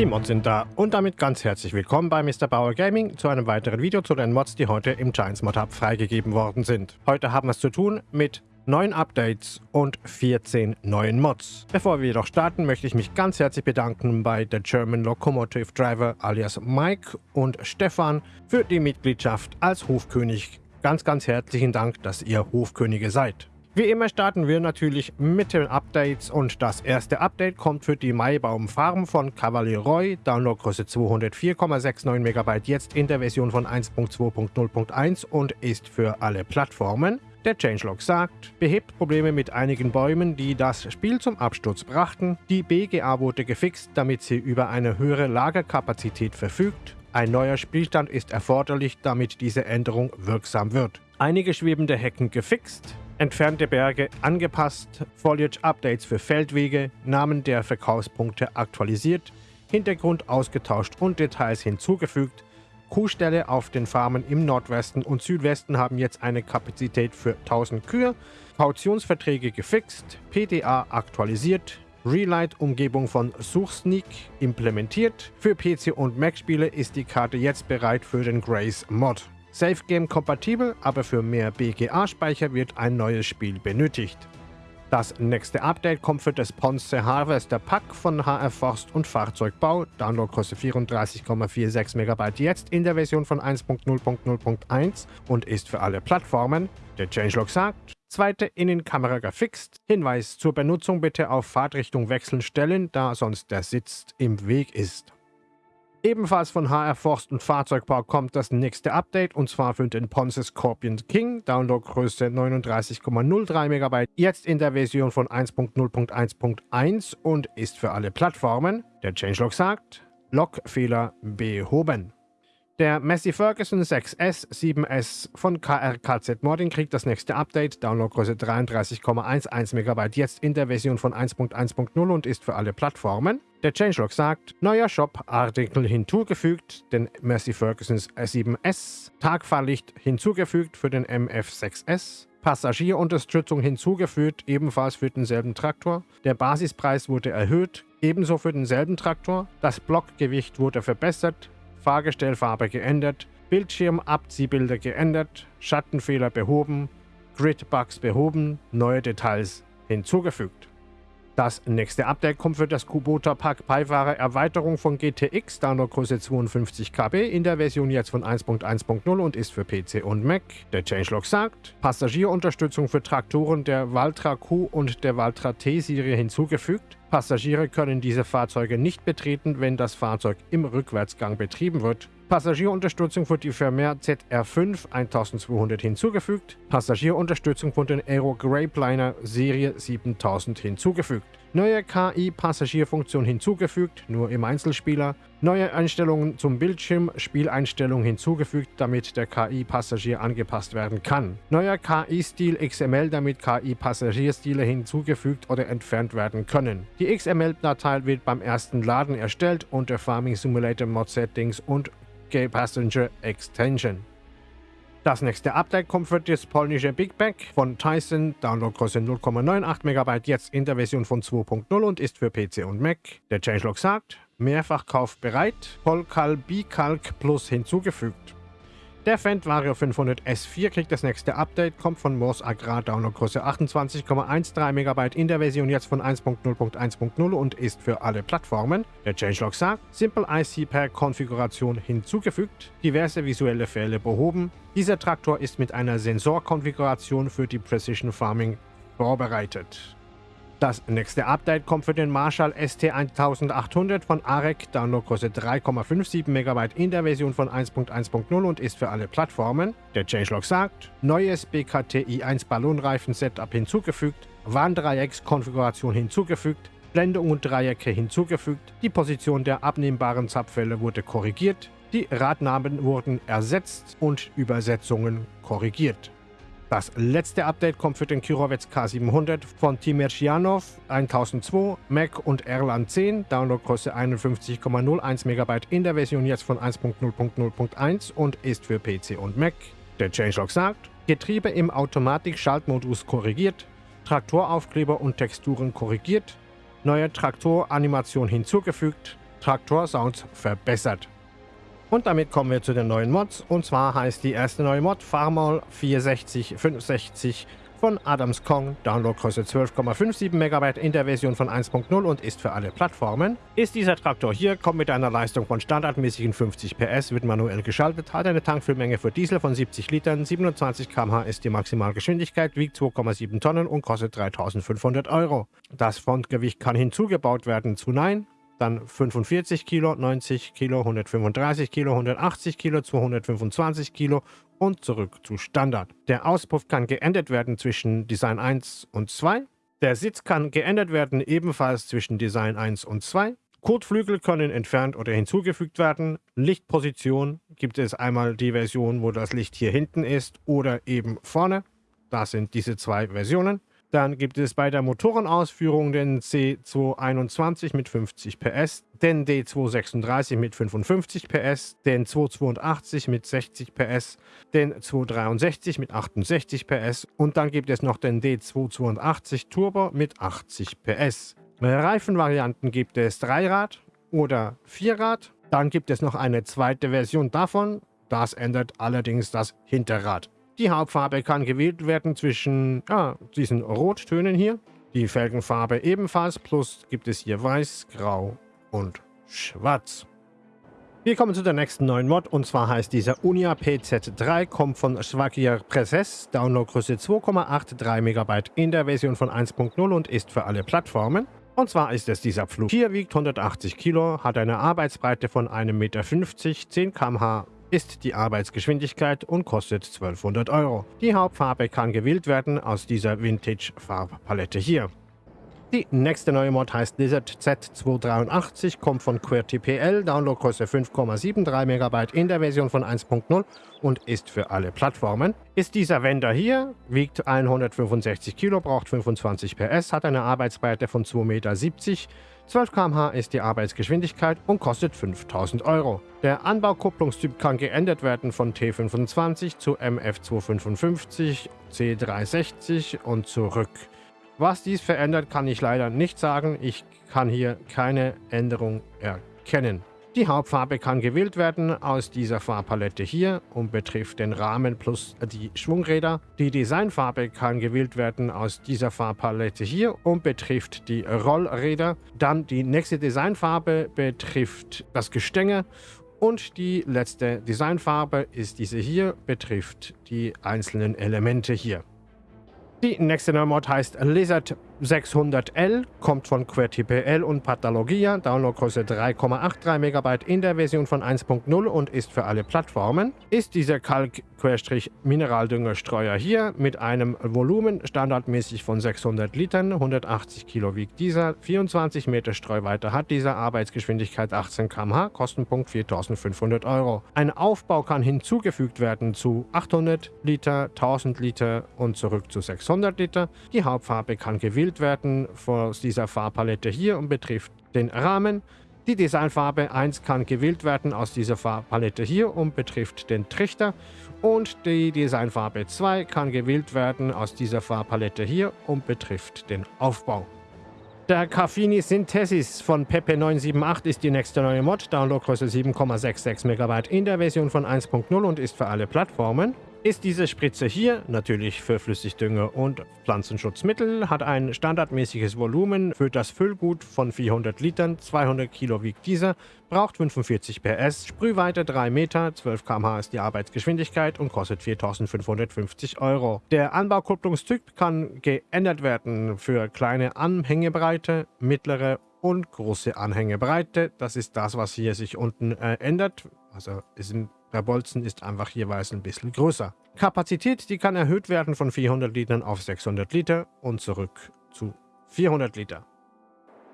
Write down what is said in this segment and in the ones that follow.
Die Mods sind da und damit ganz herzlich willkommen bei Mr. Bauer Gaming zu einem weiteren Video zu den Mods, die heute im Giants Mod Hub freigegeben worden sind. Heute haben wir es zu tun mit neun Updates und 14 neuen Mods. Bevor wir jedoch starten, möchte ich mich ganz herzlich bedanken bei der German Locomotive Driver alias Mike und Stefan für die Mitgliedschaft als Hofkönig. Ganz, ganz herzlichen Dank, dass ihr Hofkönige seid. Wie immer starten wir natürlich mit den Updates und das erste Update kommt für die Maibaum Farm von Cavalier Roy, Downloadgröße 204,69 MB jetzt in der Version von 1.2.0.1 und ist für alle Plattformen. Der Changelog sagt, behebt Probleme mit einigen Bäumen, die das Spiel zum Absturz brachten. Die BGA wurde gefixt, damit sie über eine höhere Lagerkapazität verfügt. Ein neuer Spielstand ist erforderlich, damit diese Änderung wirksam wird. Einige schwebende Hecken gefixt, entfernte Berge angepasst, Foliage-Updates für Feldwege, Namen der Verkaufspunkte aktualisiert, Hintergrund ausgetauscht und Details hinzugefügt. Kuhställe auf den Farmen im Nordwesten und Südwesten haben jetzt eine Kapazität für 1000 Kühe, Kautionsverträge gefixt, PDA aktualisiert, Relight-Umgebung von Suchsneak implementiert. Für PC und Mac-Spiele ist die Karte jetzt bereit für den Grace-Mod. Safe Game kompatibel, aber für mehr BGA-Speicher wird ein neues Spiel benötigt. Das nächste Update kommt für das Ponce Harvester Pack von HR Forst und Fahrzeugbau. Downloadgröße 34,46 MB jetzt in der Version von 1.0.0.1 und ist für alle Plattformen. Der Changelog sagt, zweite Innenkamera gefixt. Hinweis zur Benutzung bitte auf Fahrtrichtung wechseln stellen, da sonst der Sitz im Weg ist. Ebenfalls von HR Forst und Fahrzeugbau kommt das nächste Update und zwar für den Ponce Scorpion King, Downloadgröße 39,03 MB, jetzt in der Version von 1.0.1.1 und ist für alle Plattformen. Der Changelog sagt, Logfehler behoben. Der Massey Ferguson 6S 7S von KRKZ Modding kriegt das nächste Update, Downloadgröße 33,11 MB, jetzt in der Version von 1.1.0 und ist für alle Plattformen. Der Changelog sagt, neuer Shop, Artikel hinzugefügt, den Massey Ferguson 7S, Tagfahrlicht hinzugefügt für den MF6S, Passagierunterstützung hinzugefügt, ebenfalls für denselben Traktor. Der Basispreis wurde erhöht, ebenso für denselben Traktor. Das Blockgewicht wurde verbessert, Fahrgestellfarbe geändert, Bildschirmabziehbilder geändert, Schattenfehler behoben, Gridbugs behoben, neue Details hinzugefügt. Das nächste Update kommt für das Kubota Pack Beifahrer Erweiterung von GTX, Downloadgröße 52 KB, in der Version jetzt von 1.1.0 und ist für PC und Mac. Der Changelog sagt, Passagierunterstützung für Traktoren der Valtra Q und der Valtra T-Serie hinzugefügt. Passagiere können diese Fahrzeuge nicht betreten, wenn das Fahrzeug im Rückwärtsgang betrieben wird. Passagierunterstützung für die Vermeer ZR5 1200 hinzugefügt. Passagierunterstützung von den Aero Graveliner Serie 7000 hinzugefügt. Neue KI-Passagierfunktion hinzugefügt, nur im Einzelspieler. Neue Einstellungen zum Bildschirm, Spieleinstellungen hinzugefügt, damit der KI-Passagier angepasst werden kann. Neuer KI-Stil XML, damit KI-Passagierstile hinzugefügt oder entfernt werden können. Die XML-Datei wird beim ersten Laden erstellt unter Farming Simulator Mod Settings und Passenger Extension. Das nächste Update kommt für das polnische Big Bag von Tyson, Downloadgröße 0,98 MB, jetzt in der Version von 2.0 und ist für PC und Mac. Der Changelog sagt, Mehrfachkauf bereit, Polkal Bikalk Plus hinzugefügt. Der Fendt Vario 500 S4 kriegt das nächste Update, kommt von Moors Agrar Downloadgröße 28,13 MB in der Version jetzt von 1.0.1.0 und ist für alle Plattformen. Der Changelog sagt, Simple IC Per Konfiguration hinzugefügt, diverse visuelle Fehler behoben. Dieser Traktor ist mit einer Sensorkonfiguration für die Precision Farming vorbereitet. Das nächste Update kommt für den Marshall ST1800 von AREC, Downloadgröße 3,57 MB in der Version von 1.1.0 und ist für alle Plattformen. Der Changelog sagt, neues BKTI1 Ballonreifen-Setup hinzugefügt, Warndreieckskonfiguration hinzugefügt, Blendung und Dreiecke hinzugefügt, die Position der abnehmbaren Zapfwelle wurde korrigiert, die Radnamen wurden ersetzt und Übersetzungen korrigiert. Das letzte Update kommt für den Kirovets K700 von Timerchianov 1002, Mac und Erlan 10, Downloadgröße 51,01 MB in der Version jetzt von 1.0.0.1 und ist für PC und Mac. Der Changelog sagt, Getriebe im Automatik-Schaltmodus korrigiert, Traktoraufkleber und Texturen korrigiert, neue Traktoranimation hinzugefügt, Traktor-Sounds verbessert. Und damit kommen wir zu den neuen Mods. Und zwar heißt die erste neue Mod Farmall 460 von Adams Kong, Downloadgröße 12,57 MB in der Version von 1.0 und ist für alle Plattformen. Ist dieser Traktor hier, kommt mit einer Leistung von standardmäßigen 50 PS, wird manuell geschaltet, hat eine Tankfüllmenge für Diesel von 70 Litern, 27 km/h ist die Maximalgeschwindigkeit, wiegt 2,7 Tonnen und kostet 3500 Euro. Das Frontgewicht kann hinzugebaut werden zu Nein, dann 45 Kilo, 90 Kilo, 135 Kilo, 180 Kilo, 225 Kilo und zurück zu Standard. Der Auspuff kann geändert werden zwischen Design 1 und 2. Der Sitz kann geändert werden ebenfalls zwischen Design 1 und 2. Kotflügel können entfernt oder hinzugefügt werden. Lichtposition gibt es einmal die Version, wo das Licht hier hinten ist oder eben vorne. Das sind diese zwei Versionen. Dann gibt es bei der Motorenausführung den C221 mit 50 PS, den D236 mit 55 PS, den 282 mit 60 PS, den 263 mit 68 PS und dann gibt es noch den D282 Turbo mit 80 PS. Reifenvarianten gibt es Dreirad oder Vierrad. Dann gibt es noch eine zweite Version davon. Das ändert allerdings das Hinterrad. Die Hauptfarbe kann gewählt werden zwischen ja, diesen Rottönen hier. Die Felgenfarbe ebenfalls, plus gibt es hier Weiß, Grau und Schwarz. Wir kommen zu der nächsten neuen Mod und zwar heißt dieser Unia PZ3, kommt von Schwagier Presses, Downloadgröße 2,83 MB in der Version von 1.0 und ist für alle Plattformen. Und zwar ist es dieser Flug. Hier wiegt 180 Kilo, hat eine Arbeitsbreite von 1,50 Meter, 10 km/h ist die Arbeitsgeschwindigkeit und kostet 1200 Euro. Die Hauptfarbe kann gewählt werden aus dieser Vintage-Farbpalette hier. Die nächste neue Mod heißt Lizard Z283, kommt von QWERTY Downloadgröße 5,73 MB in der Version von 1.0 und ist für alle Plattformen. Ist dieser Wender hier, wiegt 165 Kilo, braucht 25 PS, hat eine Arbeitsbreite von 2,70 Meter, 12 km/h ist die Arbeitsgeschwindigkeit und kostet 5000 Euro. Der Anbaukupplungstyp kann geändert werden von T25 zu MF255, C360 und zurück. Was dies verändert, kann ich leider nicht sagen. Ich kann hier keine Änderung erkennen. Die Hauptfarbe kann gewählt werden aus dieser Farbpalette hier und betrifft den Rahmen plus die Schwungräder. Die Designfarbe kann gewählt werden aus dieser Farbpalette hier und betrifft die Rollräder. Dann die nächste Designfarbe betrifft das Gestänge und die letzte Designfarbe ist diese hier, betrifft die einzelnen Elemente hier. Die nächste Neumod heißt Lizard 600L, kommt von QWERTY und Pathologia, Downloadgröße 3,83 MB in der Version von 1.0 und ist für alle Plattformen. Ist dieser Kalk-Mineraldüngerstreuer hier mit einem Volumen standardmäßig von 600 Litern, 180 Kilo wiegt dieser, 24 Meter Streuweite hat dieser, Arbeitsgeschwindigkeit 18 km/h, Kostenpunkt 4500 Euro. Ein Aufbau kann hinzugefügt werden zu 800 Liter, 1000 Liter und zurück zu 600 Liter. Die Hauptfarbe kann gewählt gewählt werden aus dieser Farbpalette hier und betrifft den Rahmen. Die Designfarbe 1 kann gewählt werden aus dieser Farbpalette hier und betrifft den Trichter. Und die Designfarbe 2 kann gewählt werden aus dieser Farbpalette hier und betrifft den Aufbau. Der Caffini Synthesis von Pepe 978 ist die nächste neue Mod, Downloadgröße 7,66 MB in der Version von 1.0 und ist für alle Plattformen ist diese Spritze hier natürlich für Flüssigdünger und Pflanzenschutzmittel, hat ein standardmäßiges Volumen für das Füllgut von 400 Litern, 200 Kilo wiegt dieser, braucht 45 PS, Sprühweite 3 Meter, 12 km/h ist die Arbeitsgeschwindigkeit und kostet 4550 Euro. Der Anbaukupplungstyp kann geändert werden für kleine Anhängebreite, mittlere und große Anhängebreite. Das ist das, was hier sich unten äh, ändert. Also ist ein der Bolzen ist einfach jeweils ein bisschen größer. Kapazität, die kann erhöht werden von 400 Litern auf 600 Liter und zurück zu 400 Liter.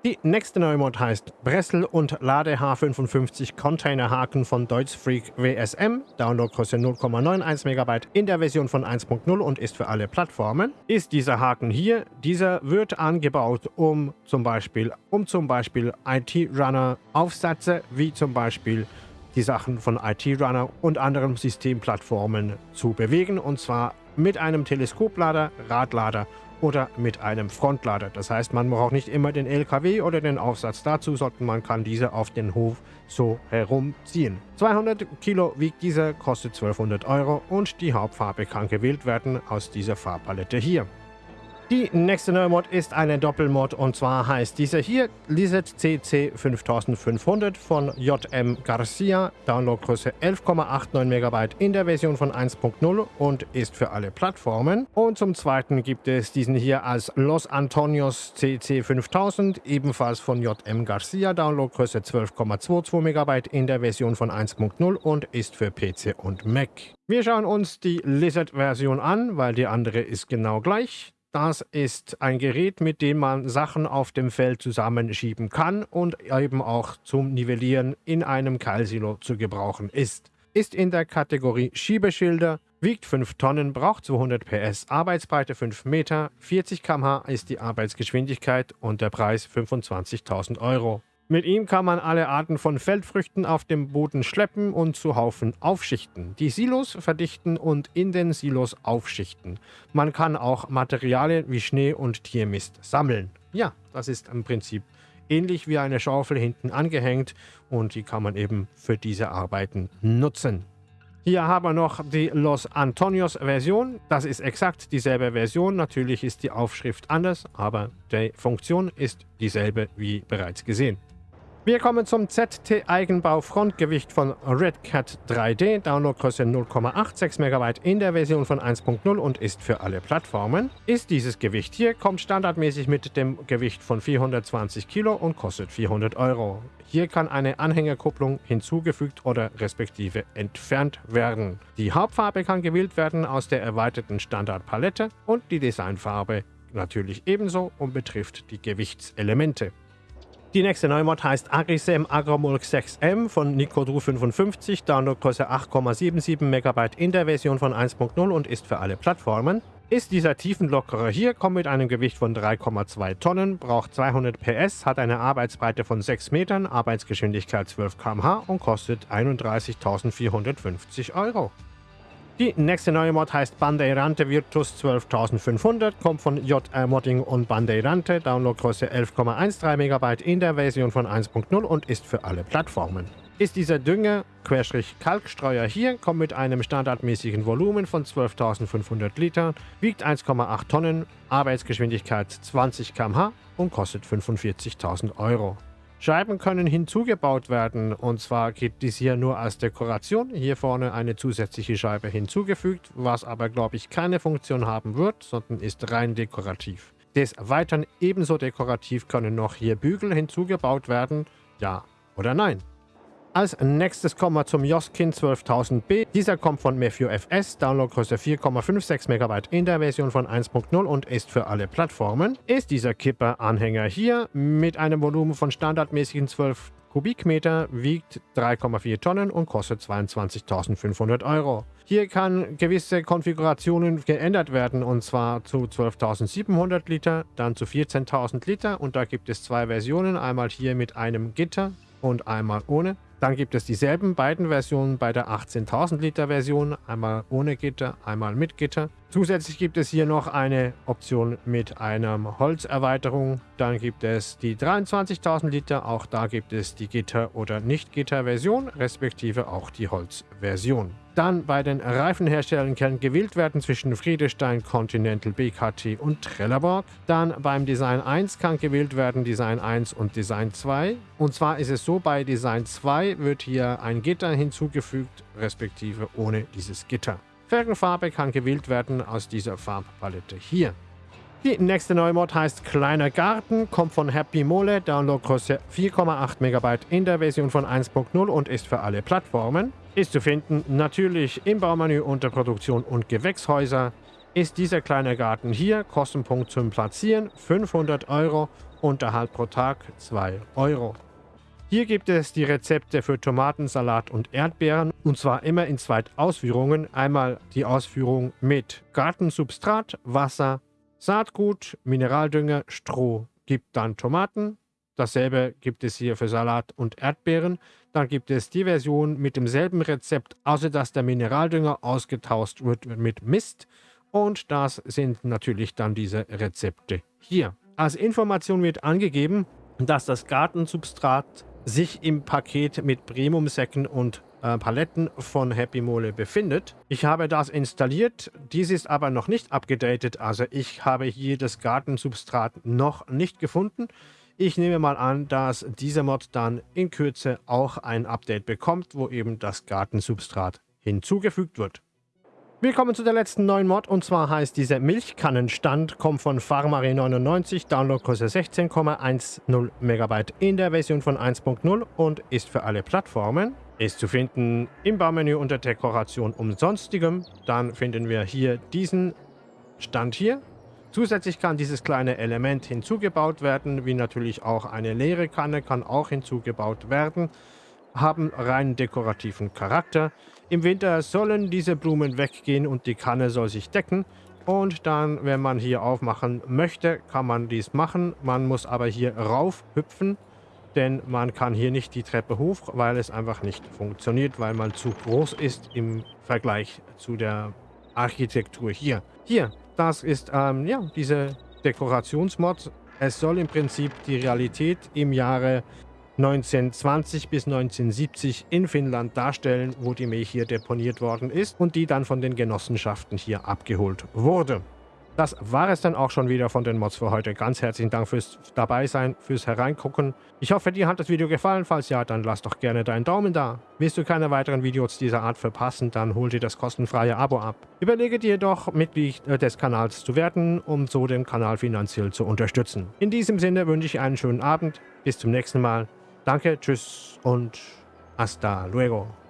Die nächste neue Mod heißt Bressel und Lade H55 Containerhaken von Deutschfreak WSM. Downloadgröße 0,91 MB in der Version von 1.0 und ist für alle Plattformen. Ist dieser Haken hier, dieser wird angebaut, um zum Beispiel, um zum Beispiel IT-Runner Aufsätze wie zum Beispiel die Sachen von IT-Runner und anderen Systemplattformen zu bewegen und zwar mit einem Teleskoplader, Radlader oder mit einem Frontlader. Das heißt, man braucht nicht immer den LKW oder den Aufsatz dazu, sondern man kann diese auf den Hof so herumziehen. 200 Kilo wiegt dieser, kostet 1200 Euro und die Hauptfarbe kann gewählt werden aus dieser Farbpalette hier. Die nächste neue Mod ist eine Doppelmod und zwar heißt diese hier Lizard CC 5500 von JM Garcia, Downloadgröße 11,89 MB in der Version von 1.0 und ist für alle Plattformen. Und zum zweiten gibt es diesen hier als Los Antonios CC 5000, ebenfalls von JM Garcia, Downloadgröße 12,22 MB in der Version von 1.0 und ist für PC und Mac. Wir schauen uns die Lizard-Version an, weil die andere ist genau gleich. Das ist ein Gerät, mit dem man Sachen auf dem Feld zusammenschieben kann und eben auch zum Nivellieren in einem Keilsilo zu gebrauchen ist. Ist in der Kategorie Schiebeschilder, wiegt 5 Tonnen, braucht 200 PS, Arbeitsbreite 5 Meter, 40 km/h ist die Arbeitsgeschwindigkeit und der Preis 25.000 Euro. Mit ihm kann man alle Arten von Feldfrüchten auf dem Boden schleppen und zu Haufen aufschichten, die Silos verdichten und in den Silos aufschichten. Man kann auch Materialien wie Schnee und Tiermist sammeln. Ja, das ist im Prinzip ähnlich wie eine Schaufel hinten angehängt und die kann man eben für diese Arbeiten nutzen. Hier haben wir noch die Los Antonios Version. Das ist exakt dieselbe Version. Natürlich ist die Aufschrift anders, aber die Funktion ist dieselbe wie bereits gesehen. Wir kommen zum ZT Eigenbau Frontgewicht von Red Cat 3D. Downloadgröße 0,86 MB in der Version von 1.0 und ist für alle Plattformen. Ist dieses Gewicht hier, kommt standardmäßig mit dem Gewicht von 420 Kilo und kostet 400 Euro. Hier kann eine Anhängerkupplung hinzugefügt oder respektive entfernt werden. Die Hauptfarbe kann gewählt werden aus der erweiterten Standardpalette und die Designfarbe natürlich ebenso und betrifft die Gewichtselemente. Die nächste Neumod heißt Agrisem Agromulk 6M von Nicodru 55, Downloadgröße 8,77 MB in der Version von 1.0 und ist für alle Plattformen. Ist dieser Tiefenlockerer hier, kommt mit einem Gewicht von 3,2 Tonnen, braucht 200 PS, hat eine Arbeitsbreite von 6 Metern, Arbeitsgeschwindigkeit 12 km/h und kostet 31.450 Euro. Die nächste neue Mod heißt Bandeirante Virtus 12500, kommt von JR Modding und Bandeirante, Downloadgröße 11,13 MB in der Version von 1.0 und ist für alle Plattformen. Ist dieser Dünger, Kalkstreuer hier, kommt mit einem standardmäßigen Volumen von 12.500 Litern, wiegt 1,8 Tonnen, Arbeitsgeschwindigkeit 20 km/h und kostet 45.000 Euro. Scheiben können hinzugebaut werden und zwar geht dies hier nur als Dekoration. Hier vorne eine zusätzliche Scheibe hinzugefügt, was aber glaube ich keine Funktion haben wird, sondern ist rein dekorativ. Des Weiteren ebenso dekorativ können noch hier Bügel hinzugebaut werden, ja oder nein. Als nächstes kommen wir zum Joskin 12000B. Dieser kommt von Mefio FS, Downloadgröße 4,56 MB in der Version von 1.0 und ist für alle Plattformen. Ist dieser Kipper-Anhänger hier mit einem Volumen von standardmäßigen 12 Kubikmeter, wiegt 3,4 Tonnen und kostet 22.500 Euro. Hier kann gewisse Konfigurationen geändert werden und zwar zu 12.700 Liter, dann zu 14.000 Liter und da gibt es zwei Versionen, einmal hier mit einem Gitter und einmal ohne. Dann gibt es dieselben beiden Versionen bei der 18.000 Liter Version, einmal ohne Gitter, einmal mit Gitter. Zusätzlich gibt es hier noch eine Option mit einer Holzerweiterung. Dann gibt es die 23.000 Liter, auch da gibt es die Gitter- oder Nicht-Gitter-Version, respektive auch die Holzversion. Dann bei den Reifenherstellern kann gewählt werden zwischen Friedestein, Continental, BKT und Trelleborg. Dann beim Design 1 kann gewählt werden Design 1 und Design 2. Und zwar ist es so, bei Design 2 wird hier ein Gitter hinzugefügt, respektive ohne dieses Gitter. Felgenfarbe kann gewählt werden aus dieser Farbpalette hier. Die nächste neue Mod heißt Kleiner Garten, kommt von Happy Mole, Downloadgröße 4,8 MB in der Version von 1.0 und ist für alle Plattformen. Ist zu finden natürlich im Baumenü unter Produktion und Gewächshäuser. Ist dieser kleine Garten hier, Kostenpunkt zum Platzieren 500 Euro, Unterhalt pro Tag 2 Euro. Hier gibt es die Rezepte für Tomaten, Salat und Erdbeeren und zwar immer in zwei Ausführungen. Einmal die Ausführung mit Gartensubstrat, Wasser, Saatgut, Mineraldünger, Stroh gibt dann Tomaten. Dasselbe gibt es hier für Salat und Erdbeeren. Dann gibt es die Version mit demselben Rezept, außer dass der Mineraldünger ausgetauscht wird mit Mist. Und das sind natürlich dann diese Rezepte hier. Als Information wird angegeben, dass das Gartensubstrat sich im Paket mit Premium-Säcken und äh, Paletten von Happy Mole befindet. Ich habe das installiert, dies ist aber noch nicht abgedatet, also ich habe hier das Gartensubstrat noch nicht gefunden. Ich nehme mal an, dass dieser Mod dann in Kürze auch ein Update bekommt, wo eben das Gartensubstrat hinzugefügt wird. Wir kommen zu der letzten neuen Mod und zwar heißt diese Milchkannenstand, kommt von Farmari 99, Downloadgröße 16,10 MB in der Version von 1.0 und ist für alle Plattformen. Ist zu finden im Baumenü unter Dekoration und sonstigem. Dann finden wir hier diesen Stand hier. Zusätzlich kann dieses kleine Element hinzugebaut werden, wie natürlich auch eine leere Kanne kann auch hinzugebaut werden haben rein dekorativen Charakter. Im Winter sollen diese Blumen weggehen und die Kanne soll sich decken. Und dann, wenn man hier aufmachen möchte, kann man dies machen. Man muss aber hier rauf hüpfen, denn man kann hier nicht die Treppe hoch, weil es einfach nicht funktioniert, weil man zu groß ist im Vergleich zu der Architektur hier. Hier, das ist ähm, ja diese Dekorationsmod. Es soll im Prinzip die Realität im Jahre 1920 bis 1970 in Finnland darstellen, wo die Milch hier deponiert worden ist und die dann von den Genossenschaften hier abgeholt wurde. Das war es dann auch schon wieder von den Mods für heute. Ganz herzlichen Dank fürs dabei sein, fürs Hereingucken. Ich hoffe, dir hat das Video gefallen. Falls ja, dann lass doch gerne deinen Daumen da. Willst du keine weiteren Videos dieser Art verpassen, dann hol dir das kostenfreie Abo ab. Überlege dir doch, Mitglied äh, des Kanals zu werden, um so den Kanal finanziell zu unterstützen. In diesem Sinne wünsche ich einen schönen Abend. Bis zum nächsten Mal. Danke, tschüss und hasta luego.